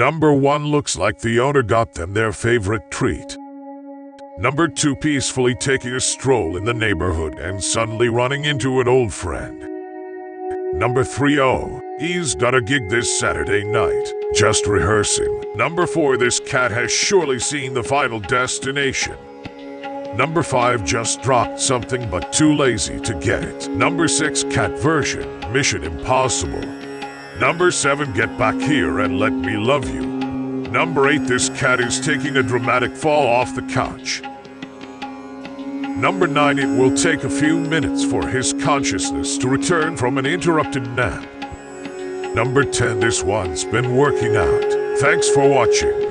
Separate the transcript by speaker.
Speaker 1: Number 1 looks like the owner got them their favorite treat. Number 2 peacefully taking a stroll in the neighborhood and suddenly running into an old friend. Number 3 oh, he's got a gig this Saturday night, just rehearsing. Number 4 this cat has surely seen the final destination. Number 5 just dropped something but too lazy to get it. Number 6 cat version, Mission Impossible. Number 7 get back here and let me love you. Number 8 this cat is taking a dramatic fall off the couch. Number 9 it will take a few minutes for his consciousness to return from an interrupted nap. Number 10 this one's been working out. Thanks for watching.